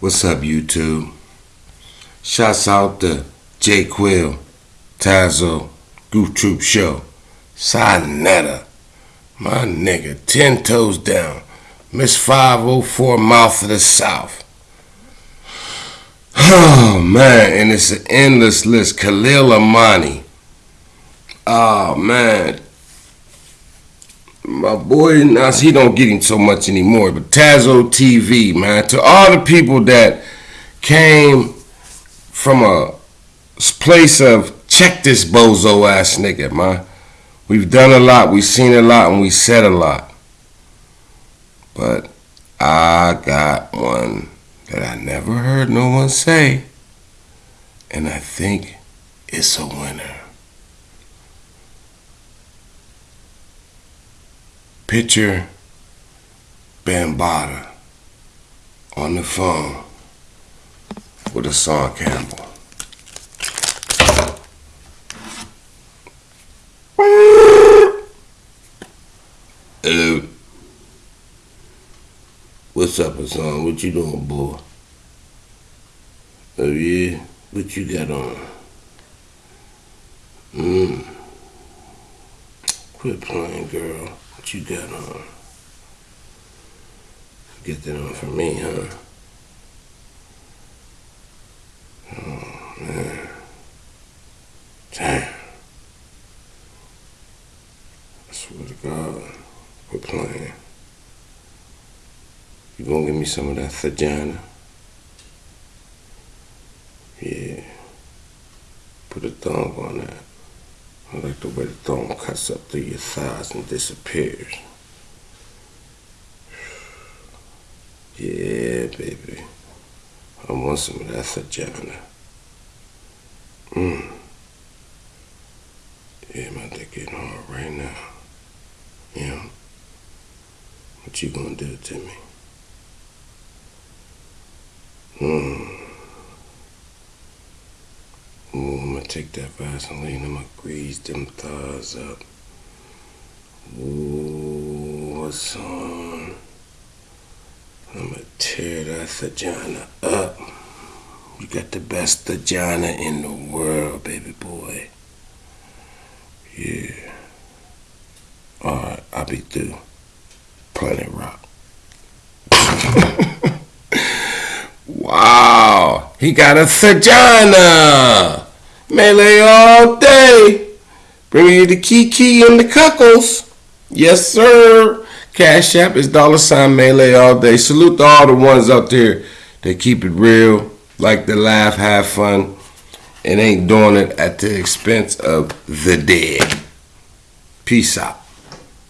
What's up, YouTube? Shouts out to J Quill, Tazo, Goof Troop Show, Sinetta, my nigga, Ten Toes Down, Miss 504 Mouth of the South. Oh man, and it's an endless list. Khalil Amani. Oh man. My boy, now he don't get him so much anymore, but Tazo TV, man. To all the people that came from a place of check this bozo ass nigga, man. We've done a lot, we've seen a lot, and we said a lot. But I got one that I never heard no one say, and I think it's a winner. Picture Bambaataa on the phone with Hassan Campbell. Hello. What's up, Hassan? What you doing, boy? Oh yeah? What you got on? Mmm. Quit playing, girl. What you got on? Get that on for me, huh? Oh, man. Damn. I swear to God. we're playing. You gonna give me some of that vagina? Yeah. Put a thumb on that. I like the way the thumb cuts up through your thighs and disappears. Yeah, baby. I want some of that vagina. Mmm. Yeah, my dick getting hard right now. Yeah. What you gonna do to me? Hmm. Ooh, I'm gonna take that Vaseline, I'm gonna grease them thighs up. Ooh, what's on? I'm gonna tear that vagina up. You got the best vagina in the world, baby boy. Yeah. Alright, I'll be through. Planet Rock. wow, he got a vagina. Melee all day. Bring you the Kiki and the Cuckles. Yes, sir. Cash App is dollar sign Melee all day. Salute to all the ones out there that keep it real, like to laugh, have fun, and ain't doing it at the expense of the dead. Peace out.